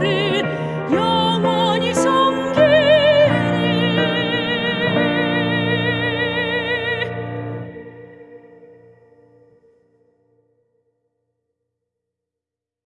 fury